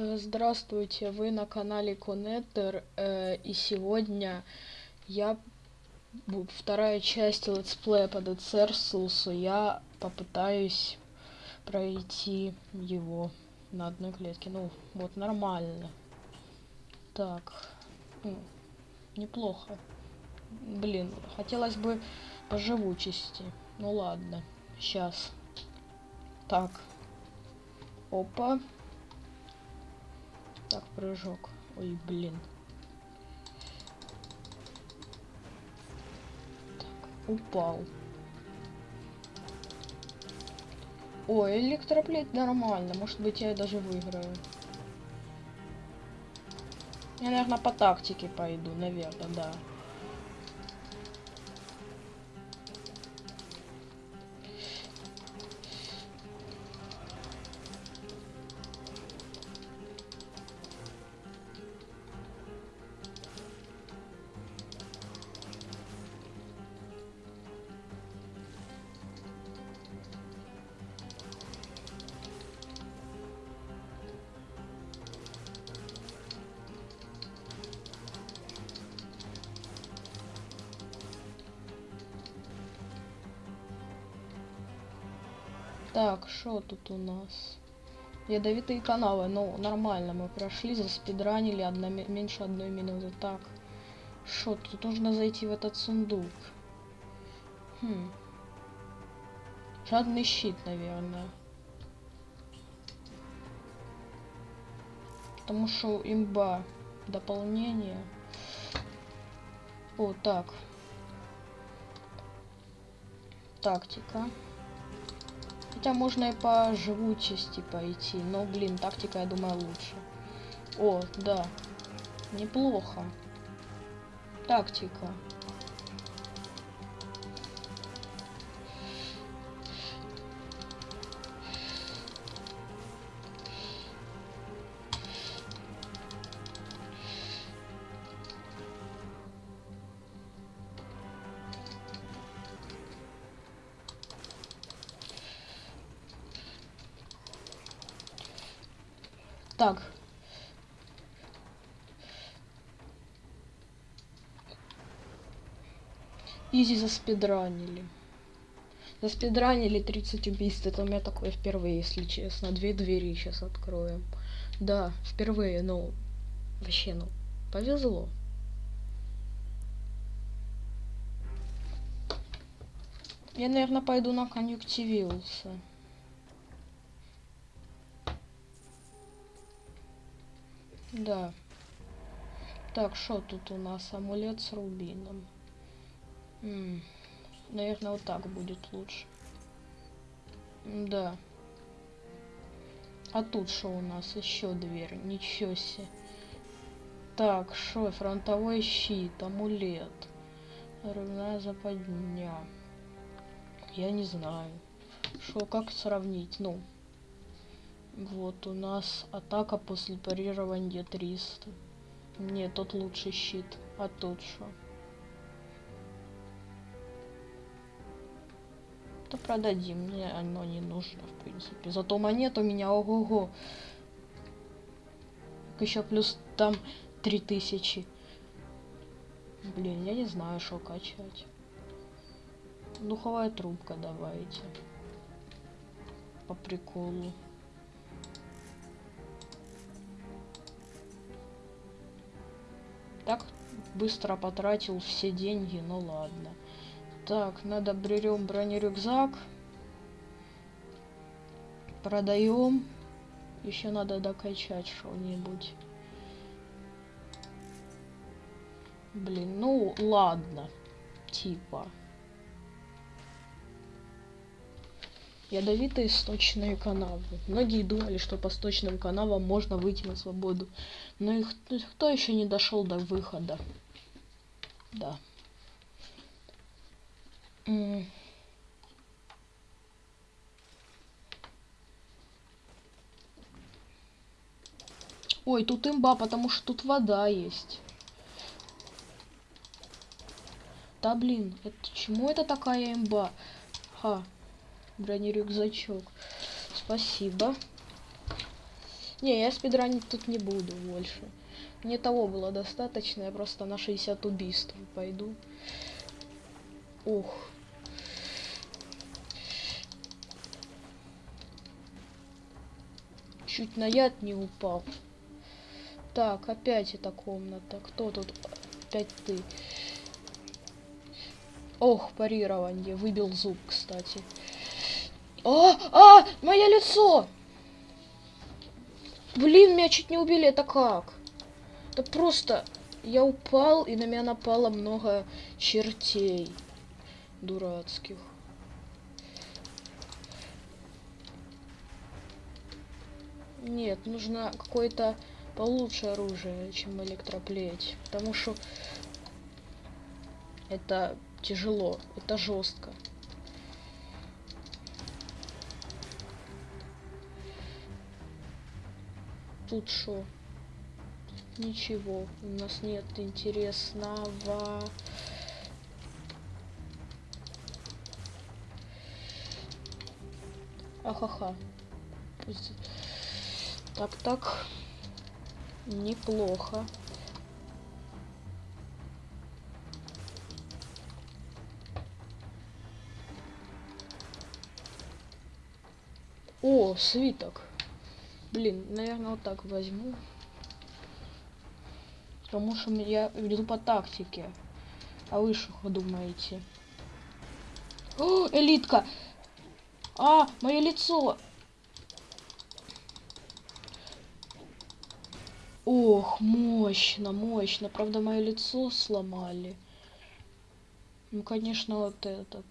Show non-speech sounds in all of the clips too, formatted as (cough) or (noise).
Э, Здравствуйте, вы на канале Коннектор, э, и сегодня я вторая часть летсплея по Dead Celsius, я попытаюсь пройти его на одной клетке. Ну, вот нормально. Так, м, неплохо. Блин, хотелось бы по живучести. Ну ладно, сейчас. Так. Опа. Так, прыжок. Ой, блин. Так, упал. Ой, электроплет нормально. Может быть, я даже выиграю. Я, наверное, по тактике пойду, наверное, да. Тут у нас? Ядовитые каналы. Ну, нормально, мы прошли, заспидранили одна, ми- меньше одной минуты. Так, что тут нужно зайти в этот сундук? Хм. Жадный щит, наверное. Потому что имба дополнение. О, так. Тактика. Хотя можно и по живучести пойти, но, блин, тактика, я думаю, лучше. О, да. Неплохо. Тактика. Изи заспидранили. Заспидранили 30 убийств. Это у меня такое впервые, если честно. Две двери сейчас откроем. Да, впервые, ну, вообще, ну, повезло. Я, наверное, пойду на конъюнктивился. Да. Так, что тут у нас? Амулет с рубином. М, Наверное, вот так будет лучше. М, Да. А тут что у нас? Еще дверь. Ничего себе. Так, что? Фронтовой щит, амулет. Рывная западня. Я не знаю. Что, как сравнить? Ну, вот у нас атака после парирования 300. Нет, тот лучший щит. А тут что? То продадим, мне оно не нужно, в принципе. Зато монет у меня ого-го. Еще плюс там 3000. Блин, я не знаю, что качать. Духовая трубка давайте. По приколу. Так быстро потратил все деньги, ну ладно. Так, надо берем бронерюкзак. Продаем. Еще надо докачать что-нибудь. Блин, ну ладно. Типа. Ядовитые сточные канавы. Многие думали, что по сточным канавам можно выйти на свободу. Но их кто еще не дошел до выхода? Да. Ой, тут имба, потому что тут вода есть. Да блин, это чему это такая имба? Ха, бронерюкзачок. Спасибо. Не, я спидранить тут не буду больше. Мне того было достаточно, я просто на 60 убийств пойду. Ух. Чуть на яд не упал. Так, опять эта комната. Кто тут? Опять ты. Ох, парирование. Выбил зуб, кстати. А, а, мое лицо! Блин, меня чуть не убили, это как? Это просто... Я упал, и на меня напало много чертей дурацких. Нет, нужно какое-то получше оружие, чем электроплеть. Потому что это тяжело, это жестко. Тут что? Ничего, у нас нет интересного. Ахаха. Так, так. Неплохо. О, свиток. Блин, наверное, вот так возьму. Потому что я веду по тактике. А вы что думаете? О, элитка! А, мое лицо! Ох, мощно, мощно. Правда, мое лицо сломали. Ну, конечно, вот этот.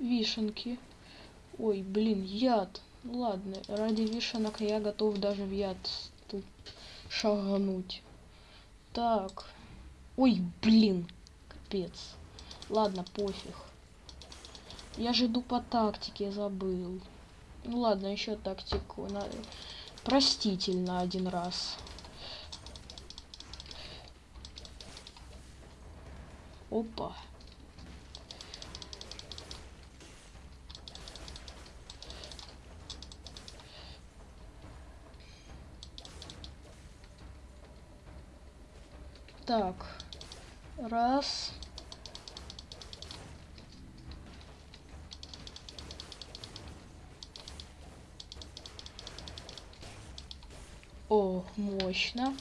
вишенки. Ой, блин, яд. Ну ладно, ради вишенок я готов даже в яд тут шагнуть. Так. Ой, блин, капец. Ладно, пофиг. Я же иду по тактике, забыл. Ну ладно, еще тактику. На... Простительно один раз. Опа. Так. Раз. О, мощно.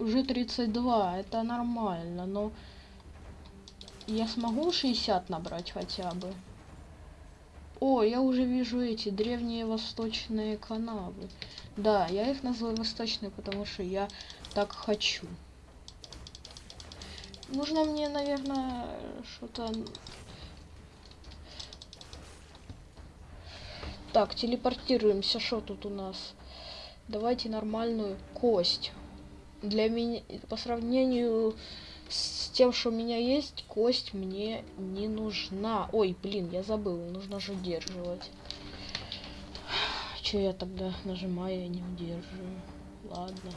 Уже 32, это нормально, но я смогу 60 набрать хотя бы. О, я уже вижу эти древние восточные канавы. Да, я их называю восточные, потому что я так хочу. Нужно мне, наверное, что-то... Так, телепортируемся. Что тут у нас? Давайте нормальную кость для меня, по сравнению с тем, что у меня есть, кость мне не нужна. Ой, блин, я забыл, нужно же удерживать. Че я тогда нажимаю, я не удерживаю. Ладно.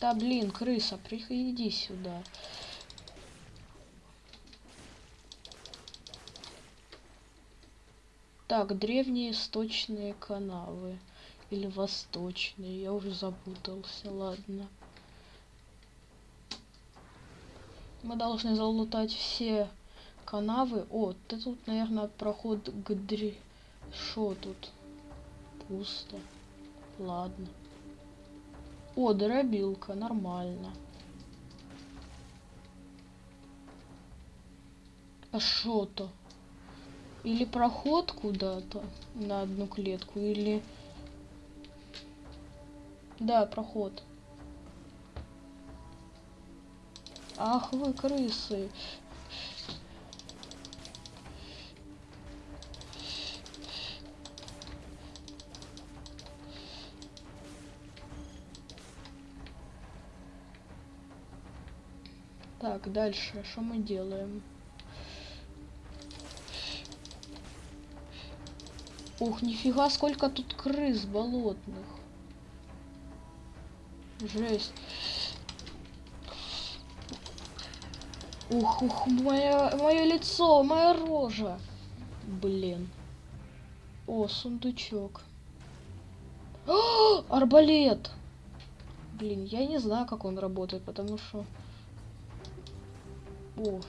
Да блин, крыса, приходи сюда. Так, древние сточные канавы. Или восточные. Я уже запутался. Ладно. Мы должны залутать все канавы. О, ты тут, наверное, проход к дре... Шо тут? Пусто. Ладно. О, дробилка. Нормально. А шо-то? Или проход куда-то на одну клетку, или... Да, проход. Ах вы крысы. Так, дальше, что мы делаем? Ух, нифига, сколько тут крыс болотных. Жесть. Ух, ух, мое, мое лицо, моя рожа. Блин. О, сундучок. О, арбалет! Блин, я не знаю, как он работает, потому что... О.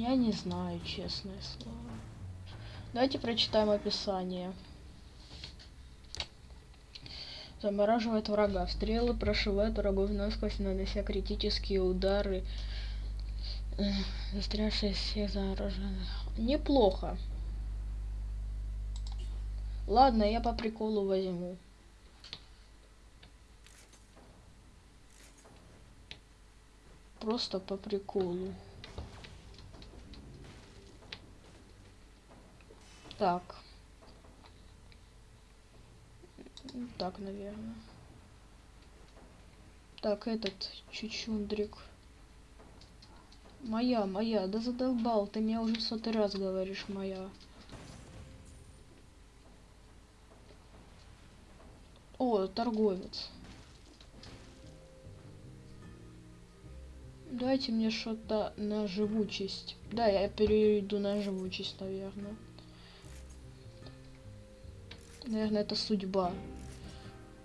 Я не знаю, честное слово. Давайте прочитаем описание. Замораживает врага. Стрелы прошивают врагов насквозь, нанося критические удары. Застрявшие всех зараженных. Неплохо. Ладно, я по приколу возьму. Просто по приколу. Так. Так, наверное. Так, этот чучундрик. Моя, моя, да задолбал, ты меня уже в сотый раз говоришь, моя. О, торговец. Дайте мне что-то на живучесть. Да, я перейду на живучесть, наверное. Наверное, это судьба.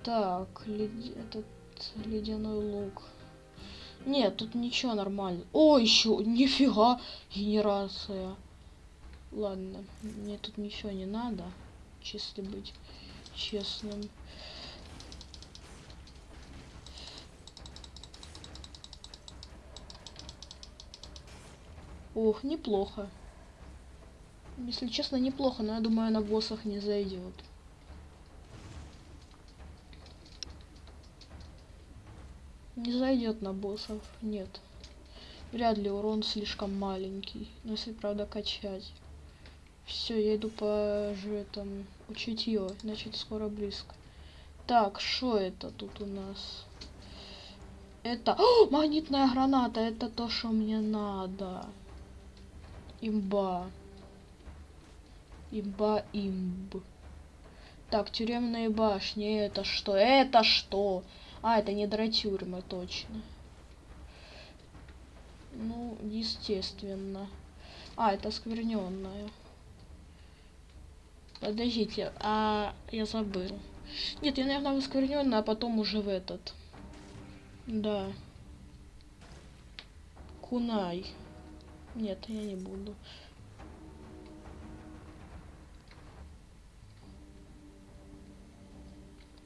Так, лед... этот ледяной лук. Нет, тут ничего нормально. О, еще, нифига, генерация. Ладно, мне тут ничего не надо, чисто быть честным. Ох, неплохо. Если честно, неплохо, но я думаю, на боссах не зайдет. Не зайдет на боссов, нет. Вряд ли урон слишком маленький. Но если правда качать. Все, я иду по же там учитье, значит скоро близко. Так, что это тут у нас? Это... О, магнитная граната, это то, что мне надо. Имба. Имба, имб. Так, тюремные башни, это что? Это что? А, это не дротюрьмы, точно. Ну, естественно. А, это скверненная. Подождите, а я забыл. Нет, я, наверное, в оскверненная, а потом уже в этот. Да. Кунай. Нет, я не буду.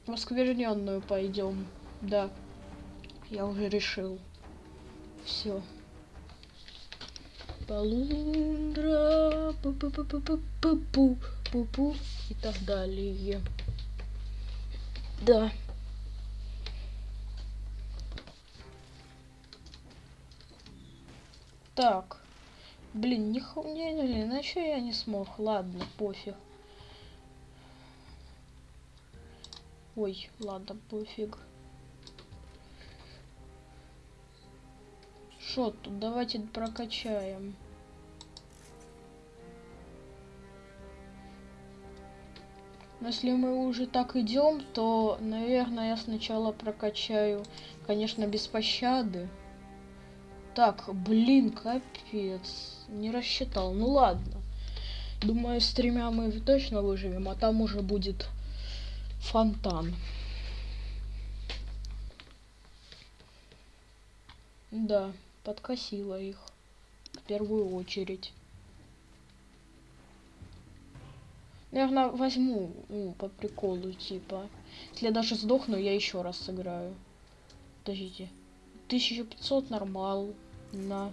В оскверненную пойдем. Да. Я уже решил. Все. Полундра, пу пу пу пу пу пу и так далее. Да. Так. Блин, не, не, не, на что я не смог? Ладно, пофиг. Ой, ладно, пофиг. Что тут? Давайте прокачаем. Если мы уже так идем, то, наверное, я сначала прокачаю, конечно, без пощады. Так, блин, капец. Не рассчитал. Ну ладно. Думаю, с тремя мы точно выживем, а там уже будет фонтан. Да, подкосила их. В первую очередь. Наверное, возьму ну, по приколу, типа. Если я даже сдохну, я еще раз сыграю. Подождите. 1500 нормал. На.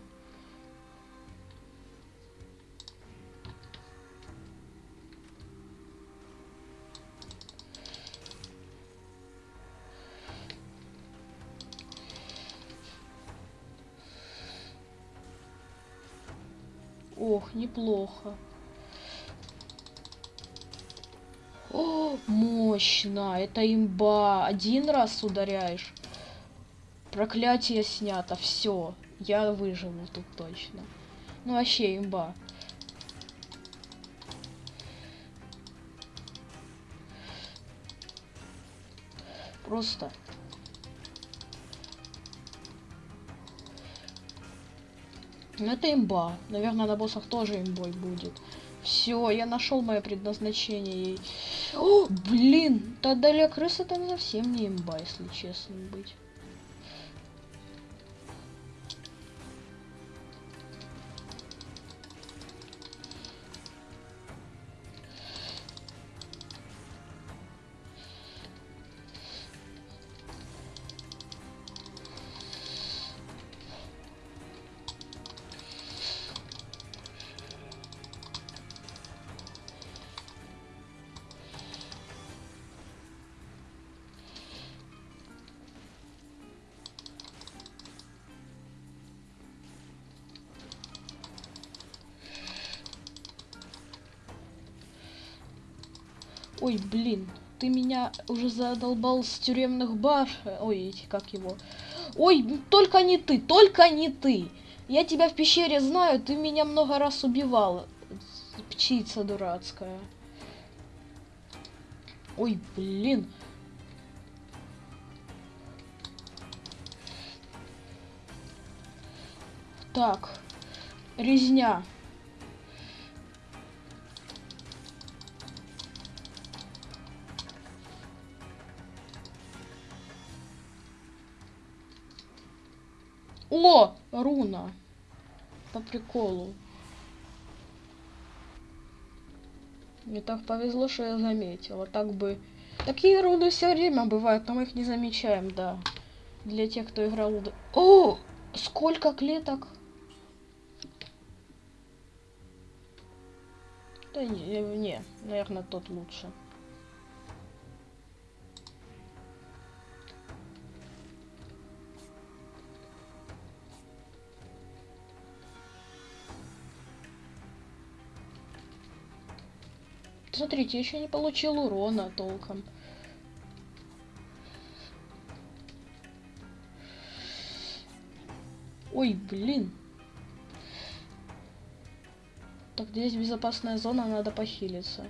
Ох, неплохо. О, мощно. Это имба. Один раз ударяешь. Проклятие снято. Все. Я выживу тут точно. Ну вообще имба. Просто. Ну это имба. Наверное, на боссах тоже имбой будет. Все, я нашел мое предназначение. О, блин, тогда для крысы это совсем не имба, если честно быть. Ой, блин, ты меня уже задолбал с тюремных баш... Ой, эти, как его... Ой, только не ты, только не ты! Я тебя в пещере знаю, ты меня много раз убивал. Птица дурацкая. Ой, блин. Так. Резня. О, руна. По приколу. Мне так повезло, что я заметила. Так бы... Такие руны все время бывают, но мы их не замечаем, да. Для тех, кто играл... О! Сколько клеток? Да не, не наверное, тот лучше. Смотрите, еще не получил урона толком. Ой, блин. Так, здесь безопасная зона, надо похилиться.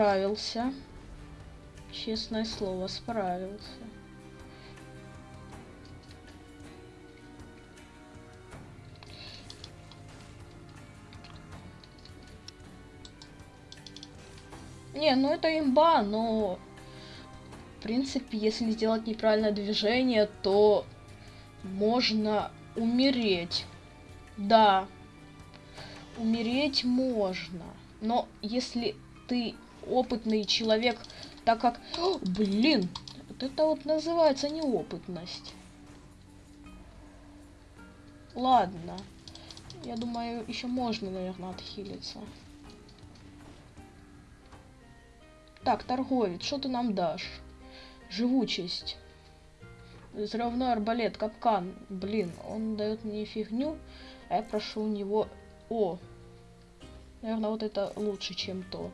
Справился. Честное слово, справился. Не, ну это имба, но... В принципе, если сделать неправильное движение, то можно умереть. Да, умереть можно. Но если ты опытный человек, так как... О, (gasps) блин, вот это вот называется неопытность. Ладно. Я думаю, еще можно, наверное, отхилиться. Так, торговец, что ты нам дашь? Живучесть. Взрывной арбалет, капкан. Блин, он дает мне фигню, а я прошу у него... О! Наверное, вот это лучше, чем то.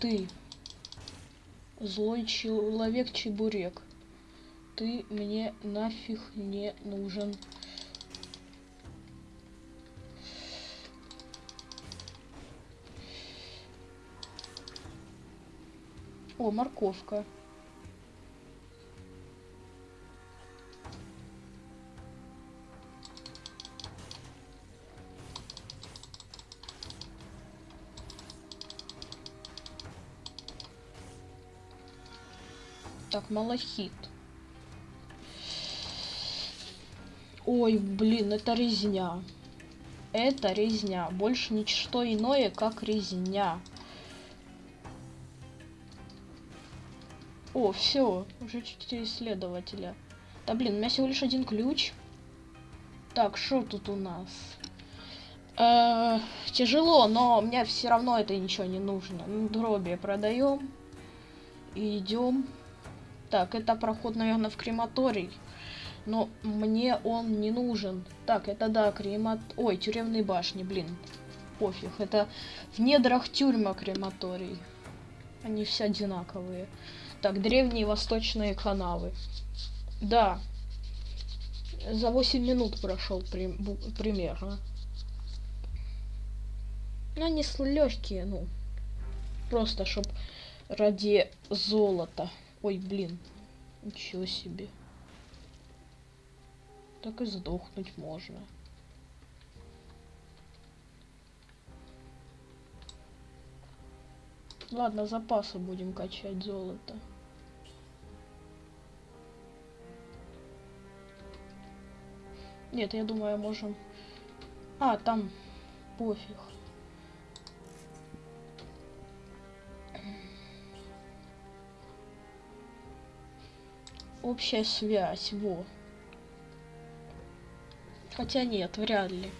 Ты. Злой человек чебурек. Ты мне нафиг не нужен. О, морковка. Малахит. Ой, блин, это резня. Это резня. Больше ничто иное, как резня. О, все, уже четыре исследователя. Да блин, у меня всего лишь один ключ. Так, что тут у нас? Э -э, тяжело, но мне все равно это ничего не нужно. Дроби продаем. И идем. Так, это проход, наверное, в крематорий. Но мне он не нужен. Так, это да, кремат... Ой, тюремные башни, блин. Пофиг, это в недрах тюрьма крематорий. Они все одинаковые. Так, древние восточные канавы. Да. За 8 минут прошел при... примерно. Ну, они легкие, ну. Просто, чтоб ради золота. Ой, блин. Ничего себе. Так и сдохнуть можно. Ладно, запасы будем качать золото. Нет, я думаю, можем... А, там пофиг. Общая связь, во. Хотя нет, вряд ли.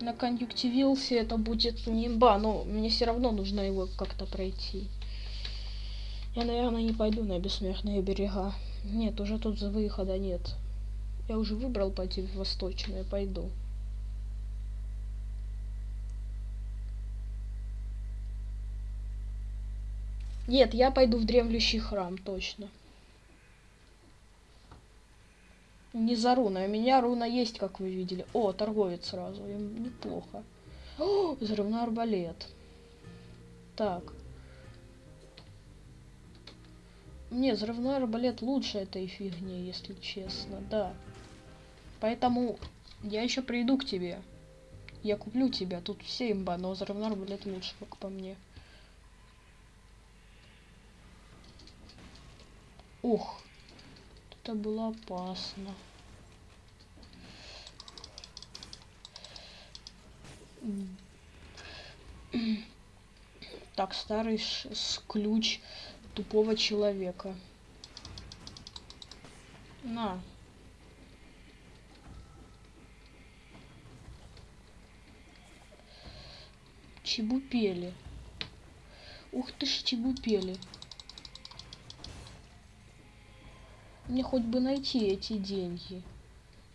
На конъюнктивился это будет не имба, но мне все равно нужно его как-то пройти. Я, наверное, не пойду на бессмертные берега. Нет, уже тут за выхода нет. Я уже выбрал пойти в восточное, пойду. Нет, я пойду в дремлющий храм, точно. Не за руной. У меня руна есть, как вы видели. О, торговец сразу. Им неплохо. О, взрывной арбалет. Так. Не, взрывной арбалет лучше этой фигни, если честно, да. Поэтому я еще приду к тебе. Я куплю тебя. Тут все имба, но взрывной арбалет лучше, как по мне. Ух. Это было опасно. Так, старый с ключ тупого человека. На. Чебупели. Ух ты ж, чебупели. Мне хоть бы найти эти деньги.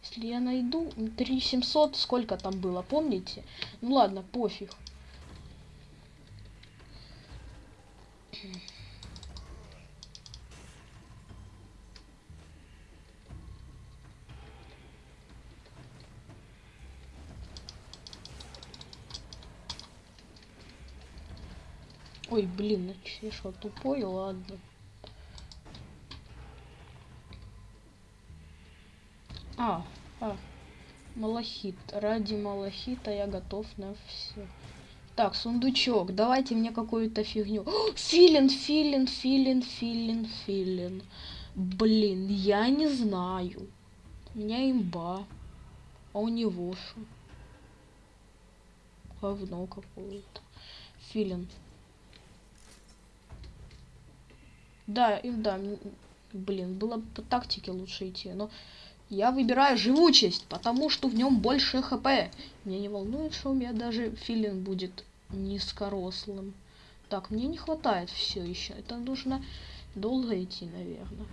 Если я найду 3700, сколько там было, помните? Ну ладно, пофиг. Ой, блин, ну я что, тупой? Ладно. А, а, малахит. Ради малахита я готов на все. Так, сундучок. Давайте мне какую-то фигню. (gasps) Филин, филин, филин, филин, филин. Блин, я не знаю. У меня имба. А у него что? Говно какое-то. Филин. Да, и да, блин, было по тактике лучше идти, но я выбираю живучесть, потому что в нем больше хп. Меня не волнует, что у меня даже филин будет низкорослым. Так, мне не хватает все еще. Это нужно долго идти, наверное.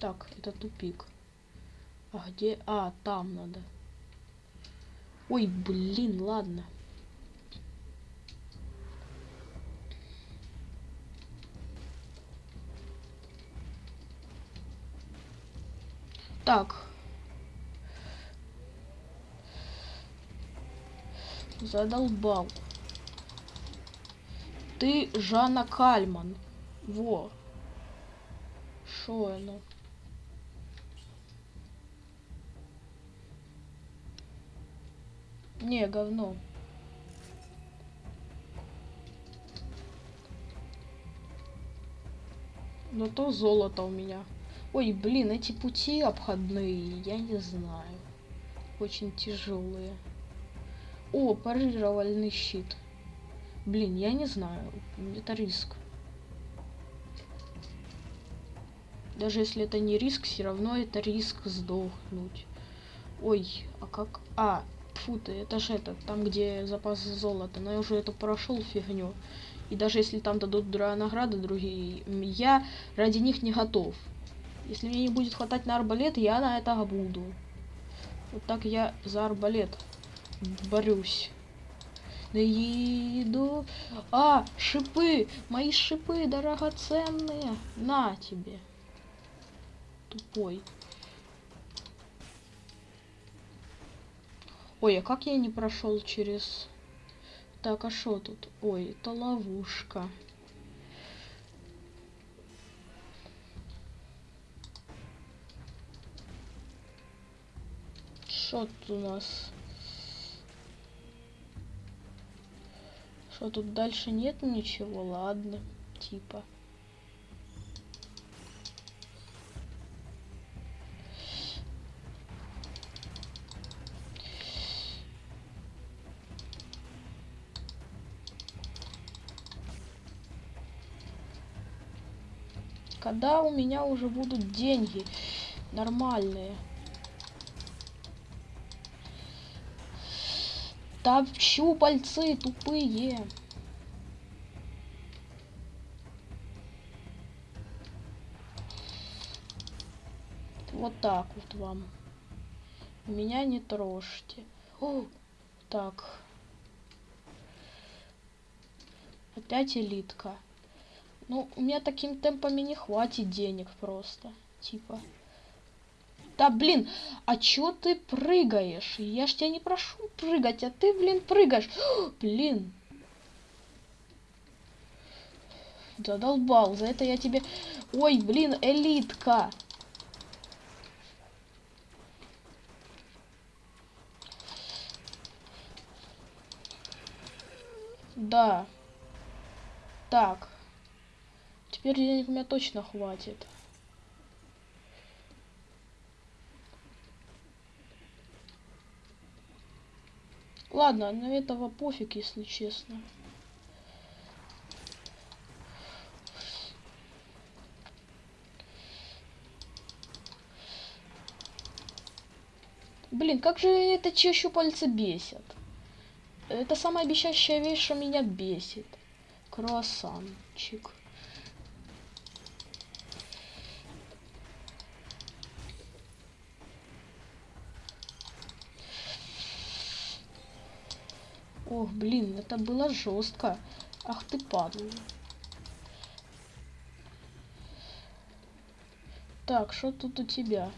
Так, это тупик. А где? А, там надо. Ой, блин, ладно. Так. Задолбал. Ты Жанна Кальман. Во. Шо оно? Не, говно. Но то золото у меня. Ой, блин, эти пути обходные, я не знаю. Очень тяжелые. О, парировальный щит. Блин, я не знаю. Это риск. Даже если это не риск, все равно это риск сдохнуть. Ой, а как... А, фу ты, это же это, там где запас золота. Но я уже это прошел фигню. И даже если там дадут награды другие, я ради них не готов. Если мне не будет хватать на арбалет, я на это буду. Вот так я за арбалет борюсь. Иду. А, шипы! Мои шипы дорогоценные. На тебе. Тупой. Ой, а как я не прошел через... Так, а что тут? Ой, это ловушка. Что тут у нас? Что тут дальше нет ничего? Ладно, типа. Когда у меня уже будут деньги нормальные? Да щупальцы тупые. Вот так вот вам. Меня не трожьте. О, так. Опять элитка. Ну, у меня таким темпами не хватит денег просто. Типа. Да, блин, а чё ты прыгаешь? Я ж тебя не прошу прыгать, а ты, блин, прыгаешь. (gasps) блин. Задолбал, за это я тебе... Ой, блин, элитка. Да. Так. Теперь денег у меня точно хватит. Ладно, на этого пофиг, если честно. Блин, как же это те щупальца бесят. Это самая обещающая вещь, что меня бесит. Круассанчик. Ох, блин, это было жестко. Ах ты падла. Так, что тут у тебя?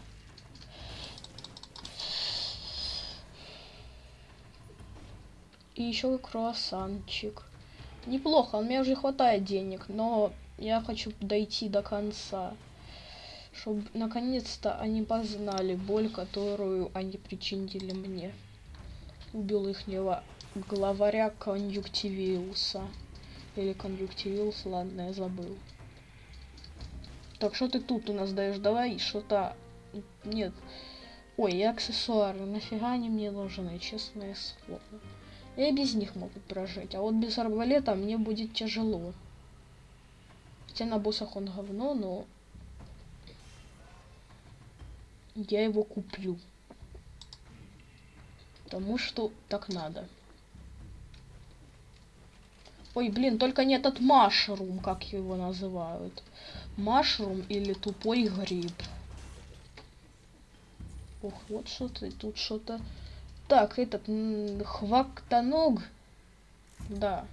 И еще круассанчик. Неплохо, у меня уже хватает денег, но я хочу дойти до конца. Чтобы наконец-то они познали боль, которую они причинили мне. Убил их него главаря конъюнктивиуса. Или конъюнктивиус, ладно, я забыл. Так, что ты тут у нас даешь? Давай что-то... Нет. Ой, и аксессуары. Нафига они мне нужны, честное слово. Я без них могу прожить. А вот без арбалета мне будет тяжело. Хотя на боссах он говно, но... Я его куплю. Потому что так надо. Ой, блин, только не этот машрум, как его называют. Машрум или тупой гриб. Ох, вот что-то, тут что-то... Так, этот, хвактаног. Да.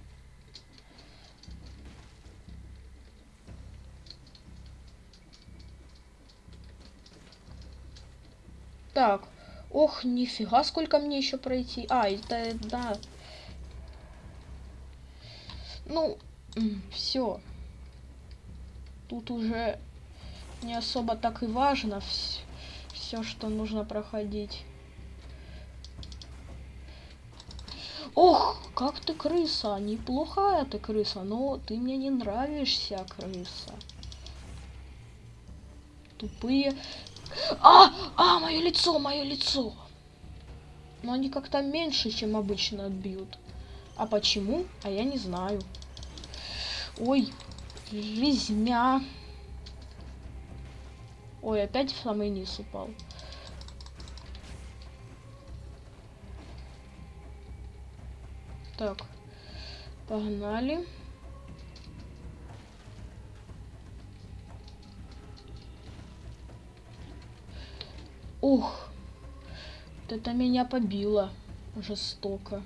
Так, ох, нифига, сколько мне еще пройти. А, это, да, ну, все. Тут уже не особо так и важно все, что нужно проходить. Ох, как ты крыса, неплохая ты крыса, но ты мне не нравишься, крыса. тупые. А! А, мое лицо, мое лицо! Но они как-то меньше, чем обычно бьют. А почему? А я не знаю. Ой, жизня. Ой, опять в самый низ упал. Так, погнали. Ух, вот это меня побило жестоко.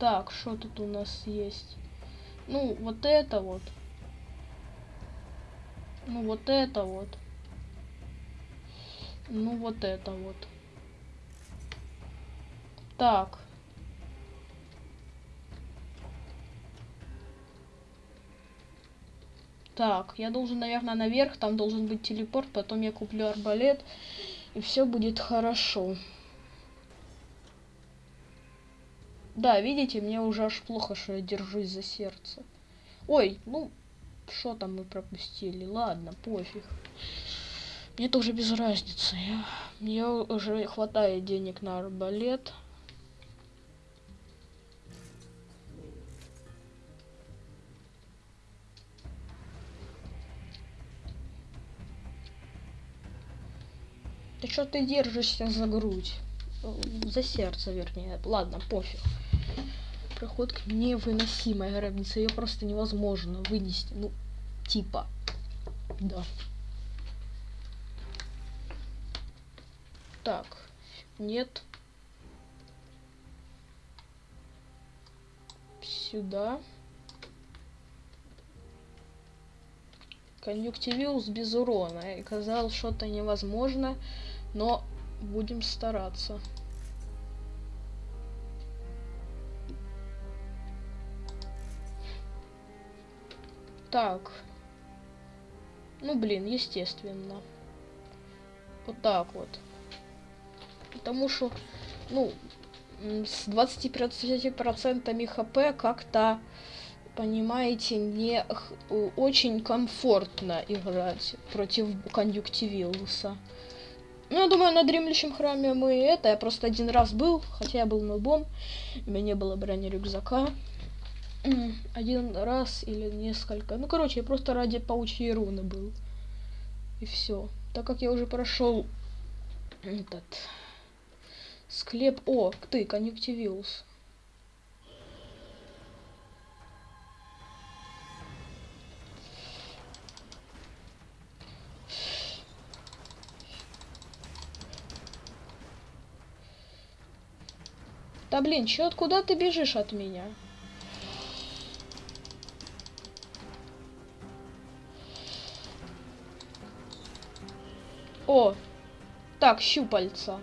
Так, что тут у нас есть? Ну, вот это вот. Ну, вот это вот. Ну, вот это вот. Так. Так, я должен, наверное, наверх, там должен быть телепорт, потом я куплю арбалет, и все будет хорошо. Да, видите, мне уже аж плохо, что я держусь за сердце. Ой, ну, что там мы пропустили? Ладно, пофиг. Мне тоже без разницы. Я, мне уже хватает денег на арбалет. Ты что ты держишься за грудь? За сердце, вернее. Ладно, пофиг. Проходка невыносимая гробница. Ее просто невозможно вынести. Ну, типа. Да. Так. Нет. Сюда. Конъюнктивиус без урона. И казалось, что-то невозможно. Но будем стараться. Так. Ну, блин, естественно. Вот так вот. Потому что, ну, с 25% хп как-то, понимаете, не очень комфортно играть против конъюнктивилуса. Ну, я думаю, на дремлющем храме мы это. Я просто один раз был, хотя я был нубом. У меня не было брони рюкзака. Один раз или несколько. Ну, короче, я просто ради паучьей руны был. И все. Так как я уже прошел этот склеп. О, ты, конъюнктивиус. Да блин, чё, откуда ты бежишь от меня? О, так, щупальца.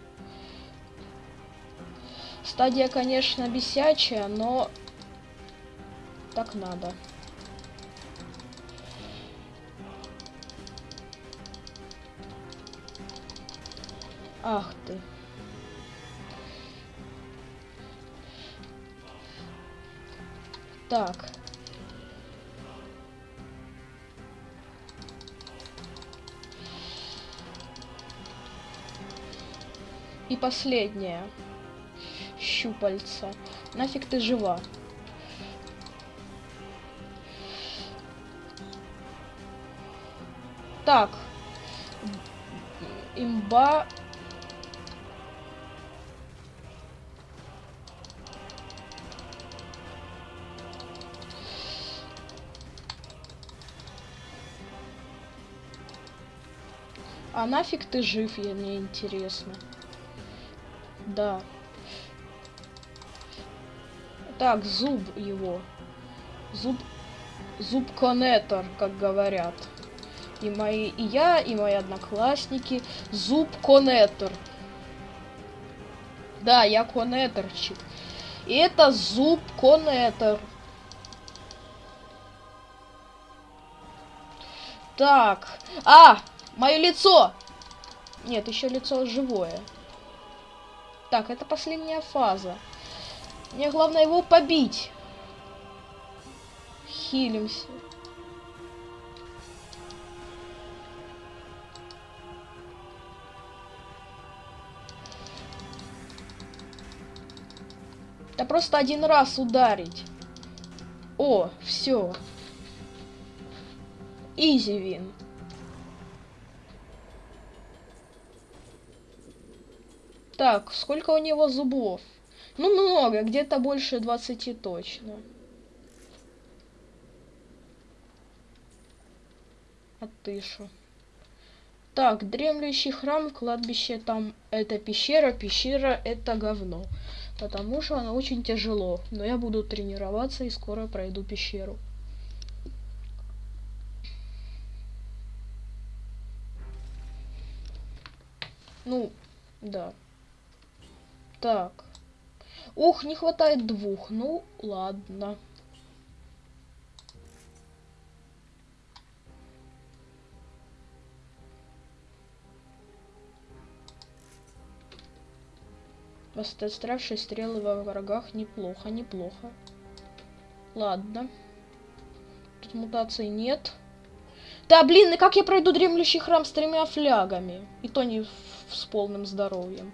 Стадия, конечно, бесячая, но так надо. Ах ты. Так. И последнее. Щупальца. Нафиг ты жива? Так. Имба А нафиг ты жив, я мне интересно. Да. Так, зуб его. Зуб... Зуб-коннектор, как говорят. И мои... И я, и мои одноклассники. Зуб-коннектор. Да, я коннекторчик. И это зуб-коннектор. Так. А! Мое лицо! Нет, еще лицо живое. Так, это последняя фаза. Мне главное его побить. Хилимся. Да просто один раз ударить. О, все. Изи вин. Так, сколько у него зубов? Ну, много, где-то больше 20 точно. А ты шо? Так, дремлющий храм, кладбище, там это пещера, пещера это говно. Потому что она очень тяжело. Но я буду тренироваться и скоро пройду пещеру. Ну, да. Так. Ух, не хватает двух. Ну, ладно. Восстановившие стрелы во врагах неплохо, неплохо. Ладно. Тут мутаций нет. Да, блин, и как я пройду дремлющий храм с тремя флягами? И то не с полным здоровьем.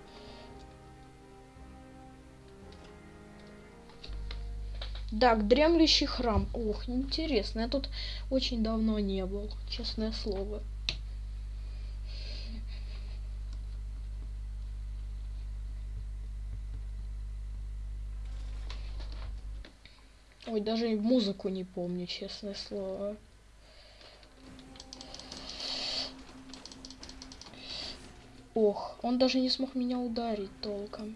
Так, дремлющий храм. Ох, интересно. Я тут очень давно не был, честное слово. Ой, даже музыку не помню, честное слово. Ох, он даже не смог меня ударить толком.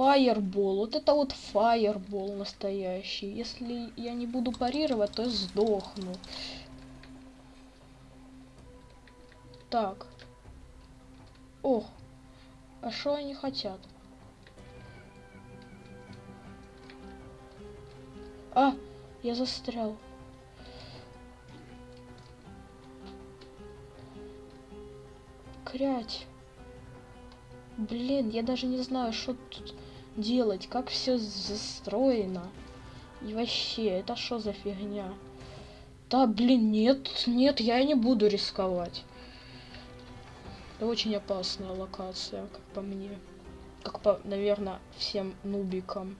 Фаербол. Вот это вот фаербол настоящий. Если я не буду парировать, то сдохну. Так. Ох. А что они хотят? А, я застрял. Крять. Блин, я даже не знаю, что тут делать, как все застроено. И вообще, это что за фигня? Да, блин, нет, нет, я не буду рисковать. Это очень опасная локация, как по мне. Как по, наверное, всем нубикам.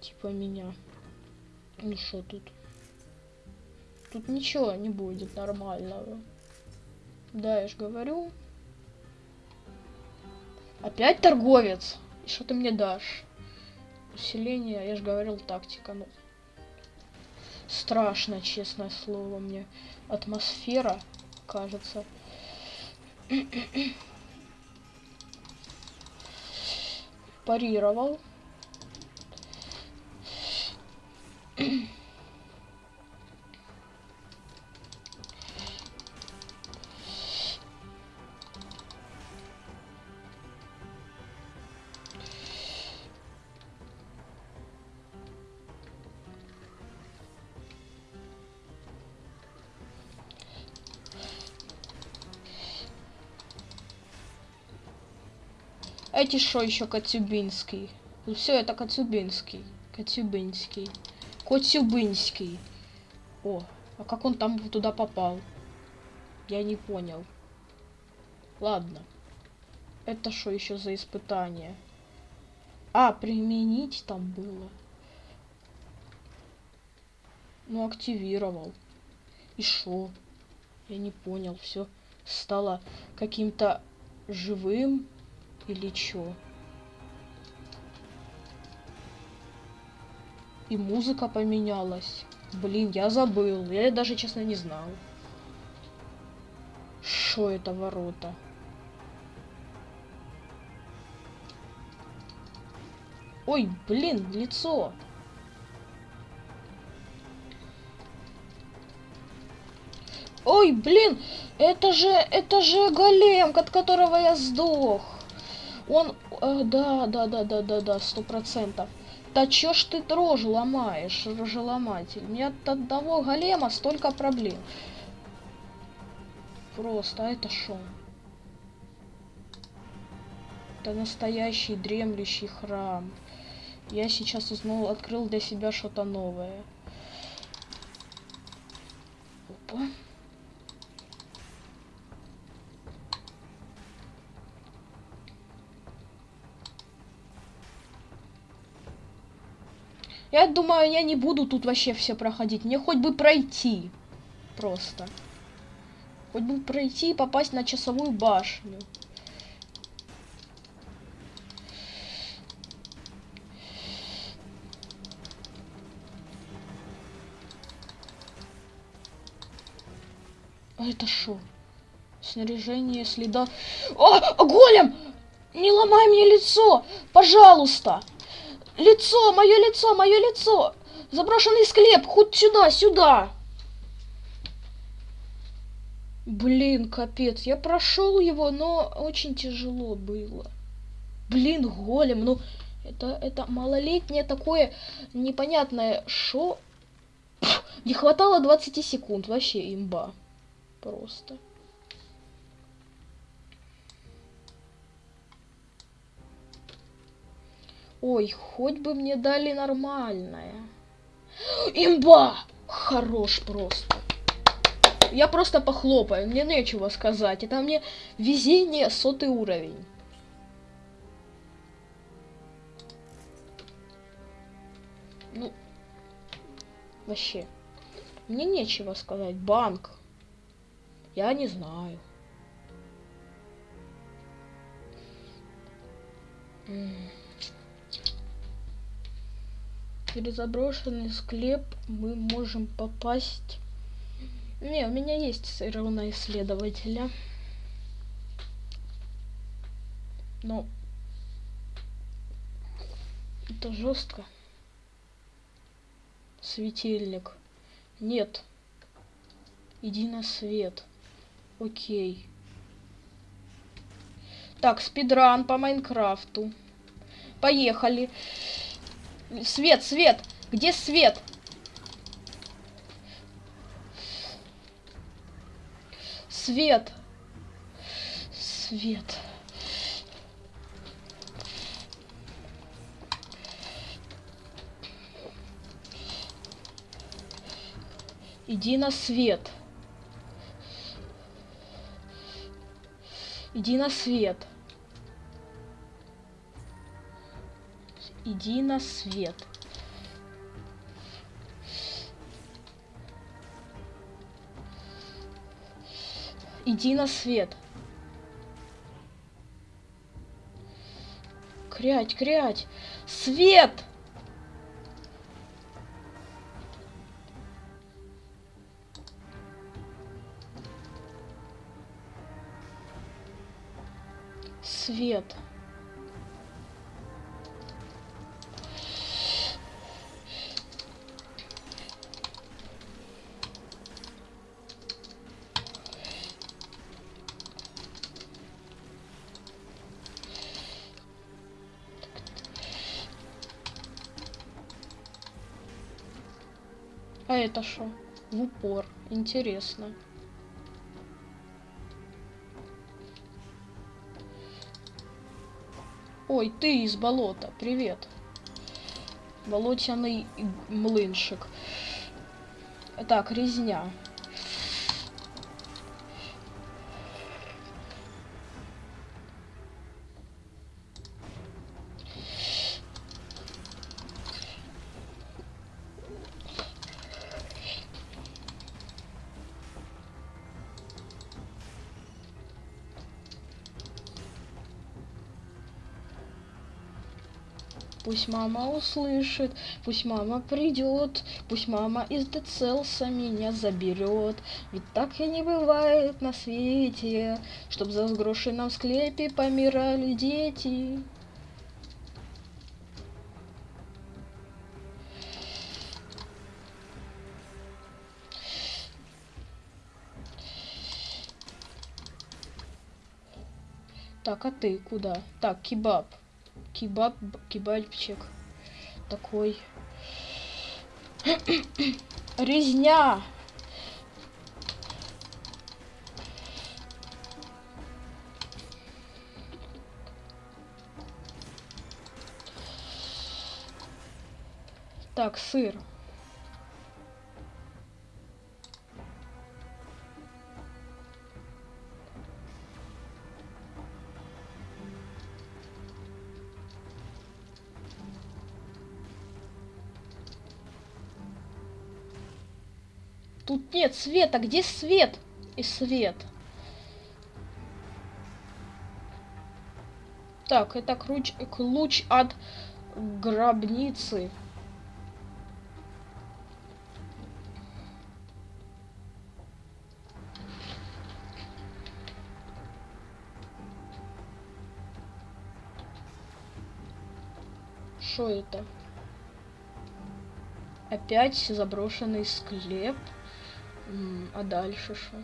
Типа меня. Ну что тут? Тут ничего не будет нормального. Да, я же говорю. Опять торговец? Что ты мне дашь? Усиление, я же говорил, тактика. Ну, страшно, честное слово, мне атмосфера, кажется. Парировал. Эти что еще Коцюбинский? Ну все, это Коцюбинский. Коцюбинский. Коцюбинский. О, а как он там туда попал? Я не понял. Ладно. Это что еще за испытание? А, применить там было. Ну, активировал. И шо? Я не понял. Все стало каким-то живым. Или чё? И музыка поменялась. Блин, я забыл. Я даже, честно, не знал. Что это ворота? Ой, блин, лицо. Ой, блин, это же, это же голем, от которого я сдох. Он, э, да, да, да, да, да, да, сто процентов. Да чё ж ты дрожь ломаешь, рожеломатель? У меня от одного голема столько проблем. Просто, а это шо? Это настоящий дремлющий храм. Я сейчас узнал, открыл для себя что-то новое. Опа. Я думаю, я не буду тут вообще все проходить. Мне хоть бы пройти. Просто. Хоть бы пройти и попасть на часовую башню. А это шо? Снаряжение следа... О, голем! Не ломай мне лицо! Пожалуйста! Лицо, мое лицо, мое лицо! Заброшенный склеп, хоть сюда, сюда! Блин, капец, я прошел его, но очень тяжело было. Блин, голем, ну это, это малолетнее такое непонятное шо. Не хватало 20 секунд, вообще имба. Просто. Ой, хоть бы мне дали нормальное. Имба! Хорош просто. Я просто похлопаю, мне нечего сказать. Это мне везение сотый уровень. Ну, вообще, мне нечего сказать. Банк. Я не знаю. Через заброшенный склеп мы можем попасть... Не, у меня есть все равно исследователя. Но... Это жестко. Светильник. Нет. Иди на свет. Окей. Так, спидран по Майнкрафту. Поехали. Свет, свет! Где свет? Свет. Свет. Иди на свет. Иди на свет. Иди на свет. Иди на свет. Крять, крять. Свет! свет. Это что? В упор. Интересно. Ой, ты из болота. Привет. Болотяный млыншик. Так, резня. Пусть мама услышит, пусть мама придет, пусть мама из Децелса меня заберет. Ведь так и не бывает на свете, чтоб за сгрошенном склепе помирали дети. Так, а ты куда? Так, кебаб кебаб, кебабчик такой. (clears throat) Резня! Так, сыр. Нет света. Где свет? И свет. Так, это ключ, ключ от гробницы. Что это? Опять заброшенный склеп. А дальше что?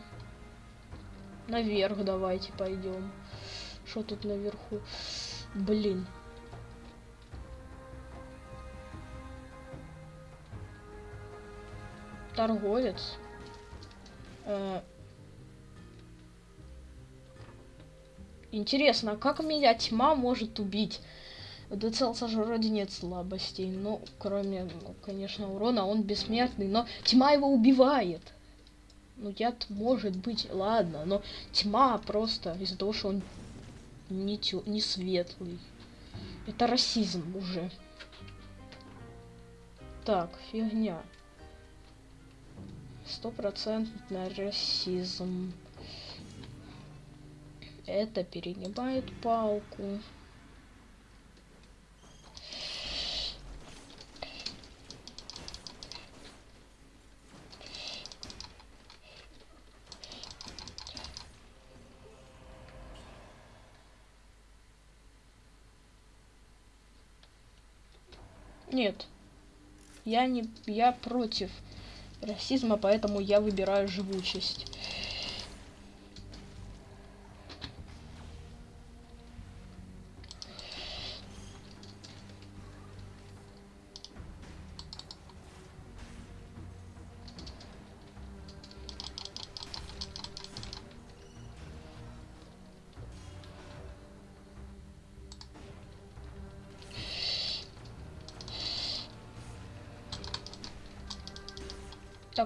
Наверх давайте пойдем. Что тут наверху? Блин. Торговец. Э Интересно, а как меня тьма может убить? У же вроде нет слабостей, ну, кроме, ну, конечно, урона, он бессмертный, но тьма его убивает. Ну, яд может быть, ладно, но тьма просто из-за того, что он не, тё, не светлый. Это расизм уже. Так, фигня. Стопроцентный расизм. Это перегибает палку. Нет. Я не... Я против расизма, поэтому я выбираю живучесть.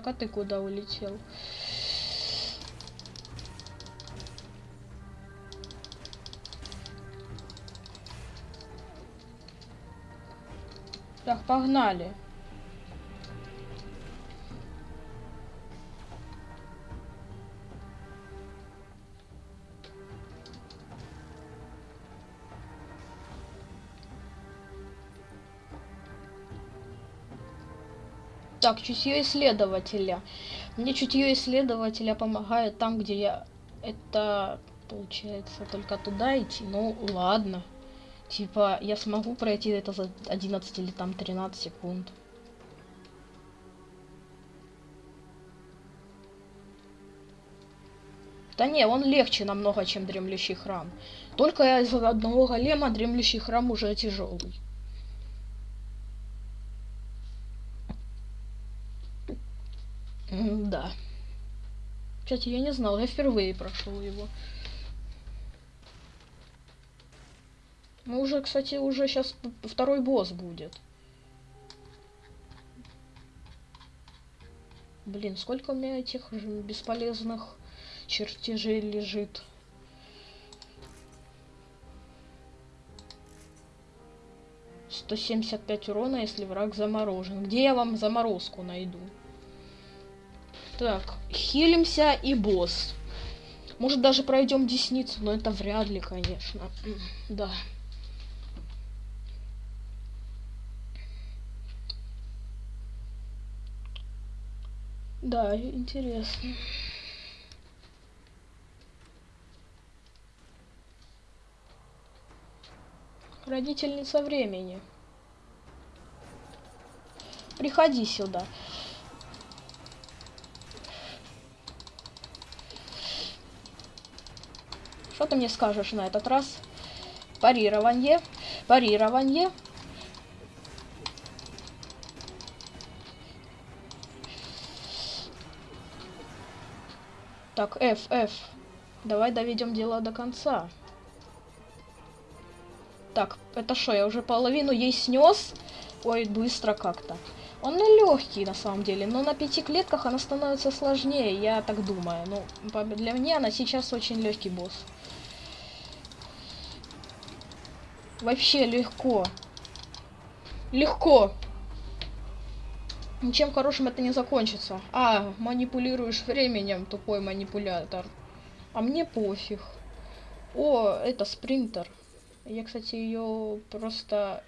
А ты куда улетел? Так, погнали. Так, чутье исследователя. Мне чутье исследователя помогает там, где я... Это, получается, только туда идти. Ну, ладно. Типа, я смогу пройти это за 11 или там 13 секунд. Да не, он легче намного, чем дремлющий храм. Только из одного голема дремлющий храм уже тяжелый. Да. Кстати, я не знал, я впервые прошел его. Ну, уже, кстати, уже сейчас второй босс будет. Блин, сколько у меня этих бесполезных чертежей лежит. Сто семьдесят пять урона, если враг заморожен. Где я вам заморозку найду? Так, хилимся и босс. Может даже пройдем десницу, но это вряд ли, конечно. Да. Да, интересно. Родительница времени. Приходи сюда. Что ты мне скажешь на этот раз? Парирование. Парирование. Так, F, F. Давай доведем дело до конца. Так, это что, я уже половину ей снес? Ой, быстро как-то. Он легкий на самом деле, но на пяти клетках она становится сложнее, я так думаю. Ну, для меня она сейчас очень легкий босс. Вообще легко. Легко. Ничем хорошим это не закончится. А, манипулируешь временем, тупой манипулятор. А мне пофиг. О, это спринтер. Я, кстати, ее просто...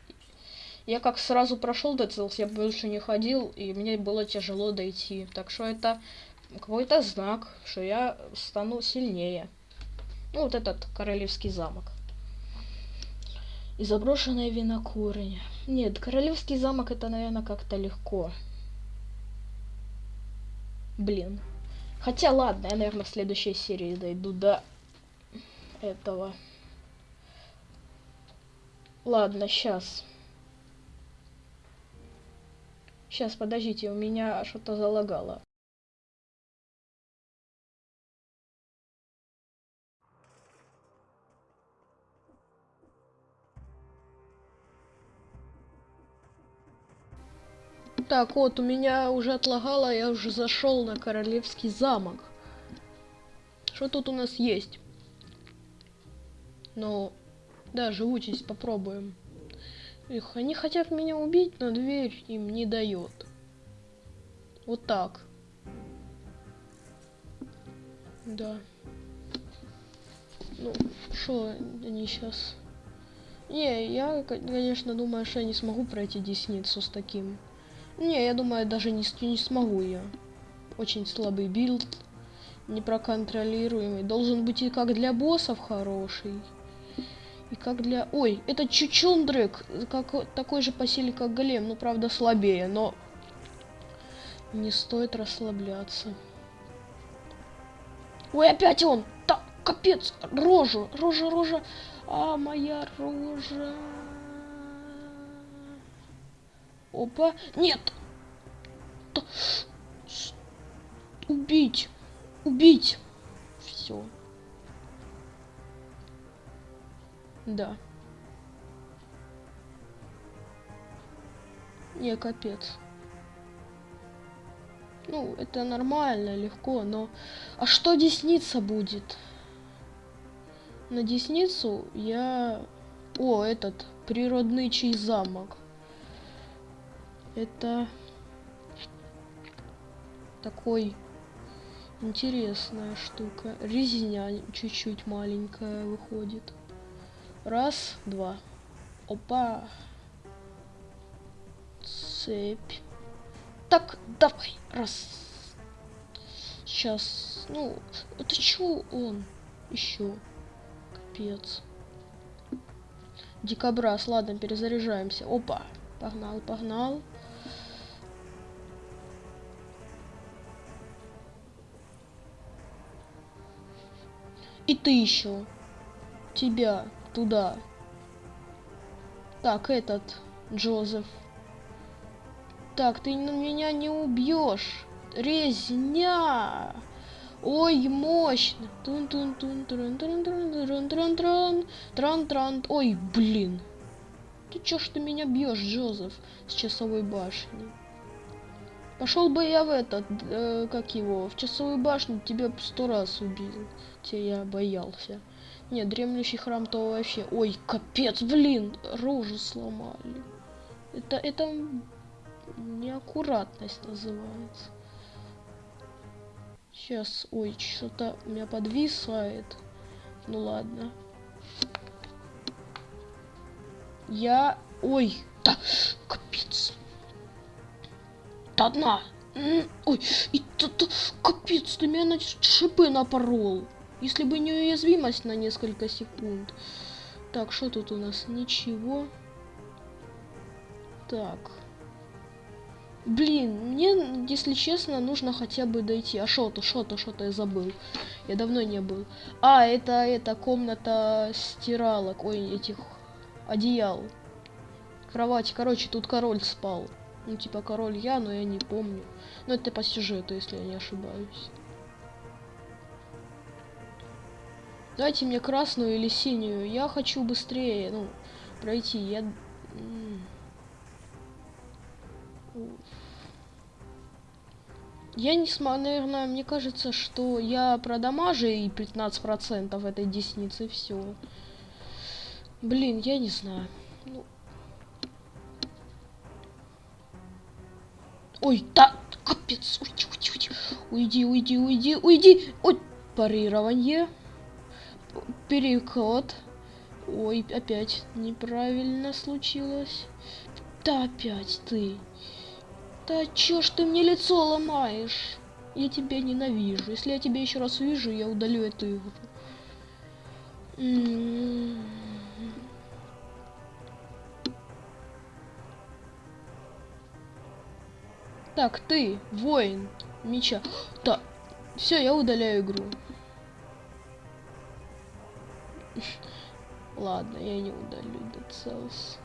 Я как сразу прошел Dead я больше не ходил, и мне было тяжело дойти. Так что это какой-то знак, что я стану сильнее. Ну, вот этот королевский замок. И заброшенная винокурня. Нет, королевский замок это, наверное, как-то легко. Блин. Хотя, ладно, я, наверное, в следующей серии дойду до этого. Ладно, сейчас. Сейчас, подождите, у меня что-то залагало. Так, вот, у меня уже отлагало, я уже зашел на королевский замок. Что тут у нас есть? Ну, да, живучесть попробуем. Их, они хотят меня убить, но дверь им не дает. Вот так. Да. Ну, что они сейчас... Не, я, конечно, думаю, что я не смогу пройти десницу с таким. Не, я думаю, даже не, не смогу я. Очень слабый билд. Непроконтролируемый. Должен быть и как для боссов хороший. И как для... Ой, это Чучундрик. Как... Такой же по силе, как Голем. Ну, правда, слабее, но... Не стоит расслабляться. Ой, опять он! Так, капец! Рожа! Рожа, рожа! А, моя рожа! Опа. Нет. Убить. Убить. Все. Да. Не, капец. Ну, это нормально, легко, но... А что десница будет? На десницу я... О, этот, природный чей замок. Это такой интересная штука. Резня чуть-чуть маленькая выходит. Раз, два. Опа. Цепь. Так, давай. Раз. Сейчас. Ну, это что он? Еще. Капец. Дикобраз. Ладно, перезаряжаемся. Опа. Погнал, погнал. И ты еще. Тебя туда. Так, этот Джозеф. Так, ты меня не убьешь. Резня! Ой, мощно! Тун -тун -тун -трун -трун -трун -трун -трун -трун. Тран -тран. Ой, блин. Ты чё ж ты меня бьешь, Джозеф, с часовой башни? Пошел бы я в этот, э, как его, в часовую башню, тебя сто раз убил. Те я боялся. Нет, дремлющий храм то вообще... Ой, капец, блин, рожу сломали. Это, это неаккуратность называется. Сейчас, ой, что-то у меня подвисает. Ну ладно. Я... Ой, да, капец одна. Ой, и тут капец, ты меня на шипы напорол. Если бы не уязвимость на несколько секунд. Так, что тут у нас? Ничего. Так. Блин, мне, если честно, нужно хотя бы дойти. А что-то, что-то, что-то я забыл. Я давно не был. А, это, это комната стиралок. Ой, этих одеял. Кровать. Короче, тут король спал. Ну, типа король я, но я не помню. Но это по сюжету, если я не ошибаюсь. Дайте мне красную или синюю. Я хочу быстрее, ну, пройти. Я... Я не смогу, наверное, мне кажется, что я продамажу и 15% этой десницы, все. Блин, я не знаю. Ну, Ой, да, капец. Уйди, уйди, уйди. Уйди, уйди, уйди, уйди. Ой, парирование. Переход. Ой, опять неправильно случилось. Да опять ты. Да чё ж ты мне лицо ломаешь? Я тебя ненавижу. Если я тебя еще раз увижу, я удалю эту игру. М-м-м. Так, ты, воин меча. Да, все, я удаляю игру. Ладно, я не удалю Dead Cells.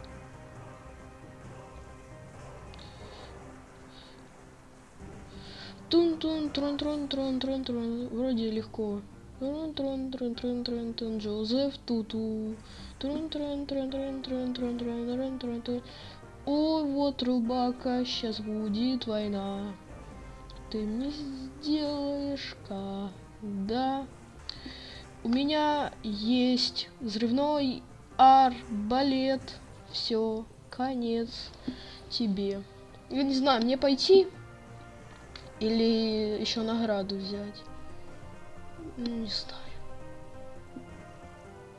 Тун тун трон трон трон трон трон вроде легко. Трон Джозеф Туту. Трон о, вот рубака, сейчас будет война. Ты мне сделаешь ка, да. У меня есть взрывной арбалет. Все, конец тебе. Я не знаю, мне пойти или еще награду взять. Ну, не знаю.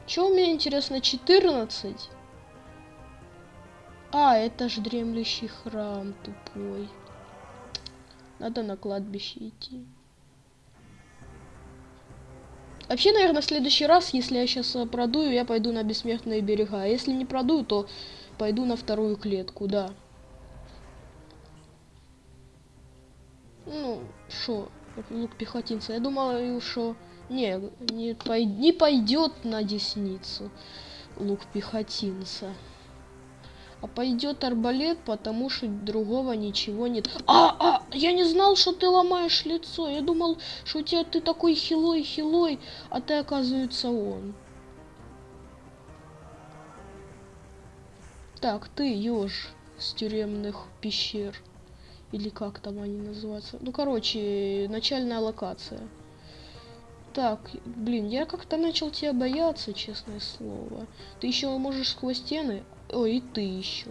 Чего у меня интересно 14? А, это же дремлющий храм тупой. Надо на кладбище идти. Вообще, наверное, в следующий раз, если я сейчас э, продую, я пойду на бессмертные берега. А если не продую, то пойду на вторую клетку, да. Ну, шо, лук пехотинца. Я думала, что не, не, пой, не пойдет на десницу лук пехотинца. А пойдет арбалет, потому что другого ничего нет. А, а, я не знал, что ты ломаешь лицо. Я думал, что у тебя ты такой хилой, хилой, а ты, оказывается, он. Так, ты еж с тюремных пещер. Или как там они называются. Ну, короче, начальная локация. Так, блин, я как-то начал тебя бояться, честное слово. Ты еще можешь сквозь стены. Ой, и ты еще.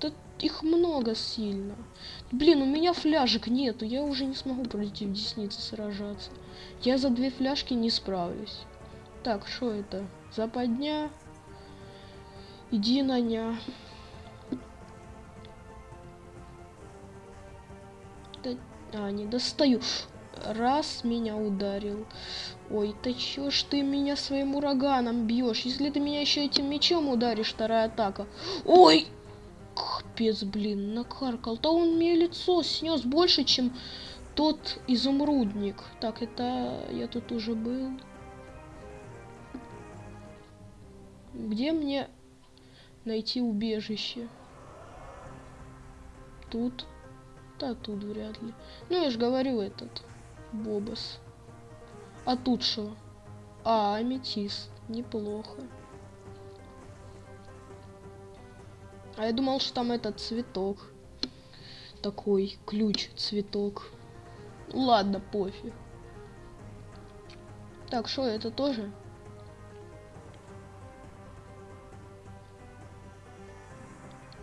Да их много сильно. Блин, у меня фляжек нету. Я уже не смогу против десницы сражаться. Я за две фляжки не справлюсь. Так, что это? Западня. Иди на ня. А, не достаю. Раз меня ударил. Ой, ты чё ж ты меня своим ураганом бьешь? Если ты меня еще этим мечом ударишь, вторая атака. Ой! Капец, блин, накаркал. Да он мне лицо снес больше, чем тот изумрудник. Так, это я тут уже был. Где мне найти убежище? Тут. Да тут вряд ли. Ну, я же говорю, этот Бобос. А тут что? А, аметист. Неплохо. А я думал, что там этот цветок. Такой ключ, цветок. Ладно, пофиг. Так, что это тоже?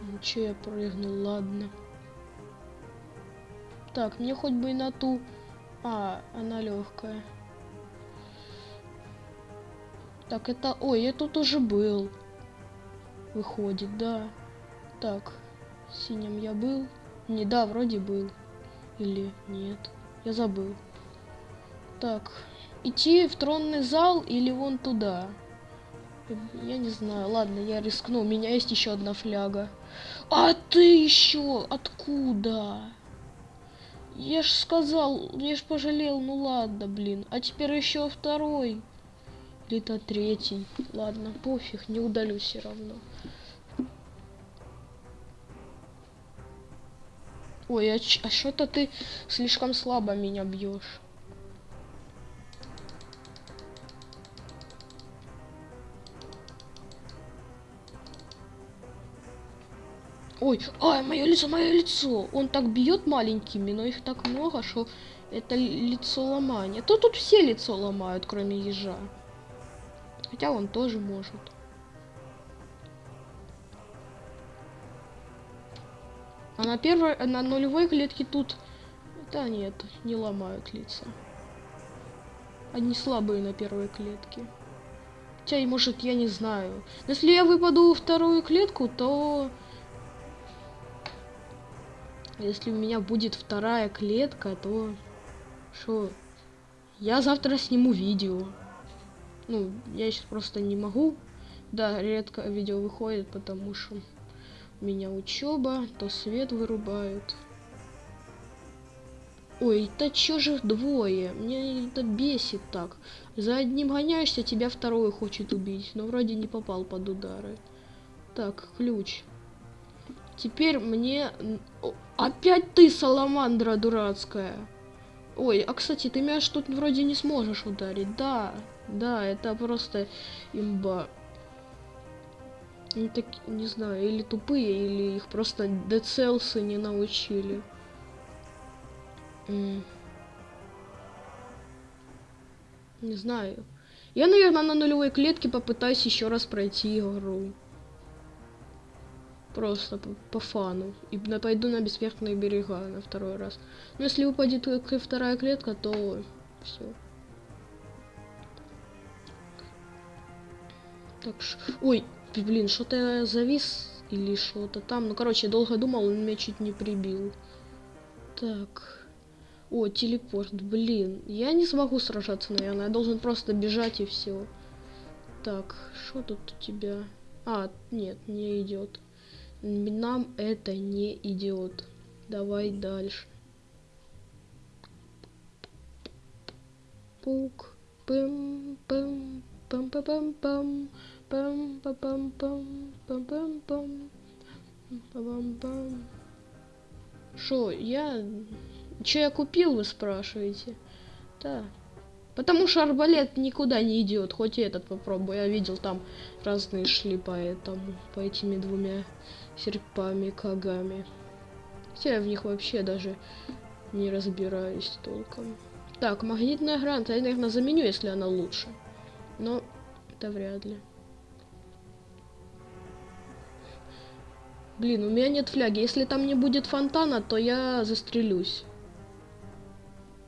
Ну, че я прыгнул, ладно. Так, мне хоть бы и на ту... А, она легкая. Так, это... Ой, я тут уже был. Выходит, да. Так, синим я был. Не, да, вроде был. Или нет. Я забыл. Так, идти в тронный зал или вон туда? Я не знаю. Ладно, я рискну. У меня есть еще одна фляга. А ты еще откуда? Я ж сказал, я ж пожалел, ну ладно, блин. А теперь еще второй. Или-то третий. Ладно, пофиг, не удалю все равно. Ой, а, а что-то ты слишком слабо меня бьешь. Ой, ай, мое лицо, мое лицо. Он так бьет маленькими, но их так много, что это лицо ломания. То тут все лицо ломают, кроме ежа. Хотя он тоже может. А на первой, на нулевой клетке тут... Да нет, не ломают лица. Они слабые на первой клетке. Хотя, может, я не знаю. Но если я выпаду во вторую клетку, то... Если у меня будет вторая клетка, то... Что? Я завтра сниму видео. Ну, я сейчас просто не могу. Да, редко видео выходит, потому что у меня учеба, то свет вырубают. Ой, да чё же двое? Мне это бесит так. За одним гоняешься, тебя второй хочет убить. Но вроде не попал под удары. Так, ключ. Теперь мне... Опять ты, саламандра дурацкая. Ой, а кстати, ты меня что тут вроде не сможешь ударить. Да, да, это просто имба. Они так, не знаю, или тупые, или их просто децелсы не научили. Не знаю. Я, наверное, на нулевой клетке попытаюсь еще раз пройти игру. Просто по, по фану. И пойду на бессмертные берега на второй раз. Но если упадет вторая клетка, то все. Так ш... Ой, блин, что-то я завис или что-то там. Ну, короче, долго думал, он меня чуть не прибил. Так. О, телепорт, блин. Я не смогу сражаться, наверное. Я должен просто бежать и все. Так, что тут у тебя? А, нет, не идет. Нам это не идет. Давай дальше. Пук. Пым, пым, пам пам пам пам пам па пам пам пам пам пам пам пам Шо, я... Че я купил, вы спрашиваете? Да. Потому что арбалет никуда не идет, хоть и этот попробую. Я видел, там разные шли по этому, по этими двумя серпами, кагами. Хотя я в них вообще даже не разбираюсь толком. Так, магнитная гранта я, наверное, заменю, если она лучше. Но это вряд ли. Блин, у меня нет фляги. Если там не будет фонтана, то я застрелюсь.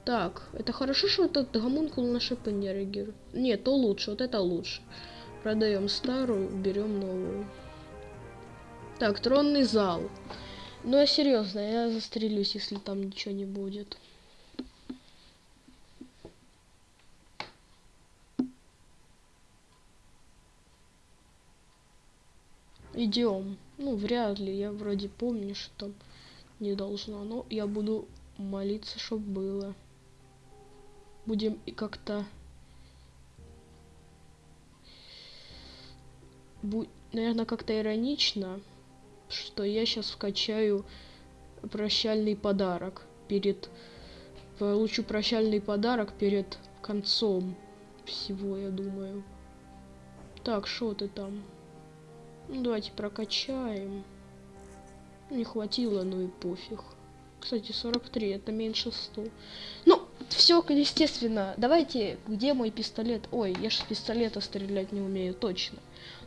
Так, это хорошо, что этот гомункул на шипы не реагирует. Нет, то лучше, вот это лучше. Продаем старую, берем новую. Так, тронный зал. Ну я серьезно, я застрелюсь, если там ничего не будет. Идем. Ну, вряд ли. Я вроде помню, что не должно. Но я буду молиться, чтобы было будем как-то Бу наверное как-то иронично что я сейчас вкачаю прощальный подарок перед получу прощальный подарок перед концом всего я думаю так что ты там ну, давайте прокачаем не хватило ну и пофиг кстати 43 это меньше 100 ну все, естественно. Давайте, где мой пистолет? Ой, я же с пистолета стрелять не умею, точно.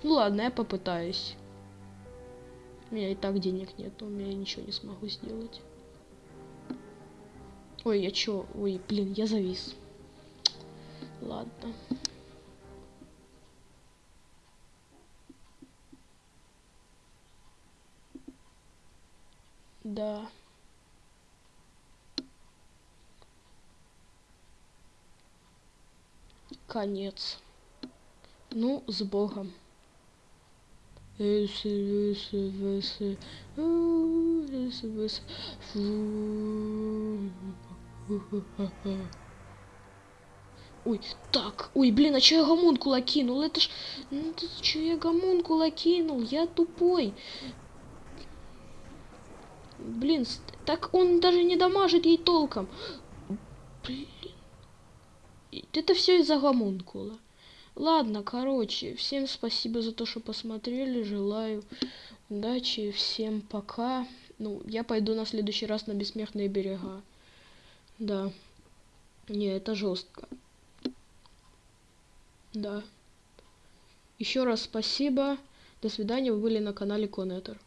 Ну ладно, я попытаюсь. У меня и так денег нет, у меня ничего не смогу сделать. Ой, я чё? Ой, блин, я завис. Ладно. Да. конец. Ну, с Богом. Ой, так, ой, блин, а чё я гомункула кинул? Это ж... Ну, это чё я гомункула кинул? Я тупой. Блин, так он даже не дамажит ей толком. Блин. Это все из-за гомункула. Ладно, короче, всем спасибо за то, что посмотрели. Желаю удачи, всем пока. Ну, я пойду на следующий раз на бессмертные берега. Да. Не, это жестко. Да. Еще раз спасибо. До свидания, вы были на канале Конетер.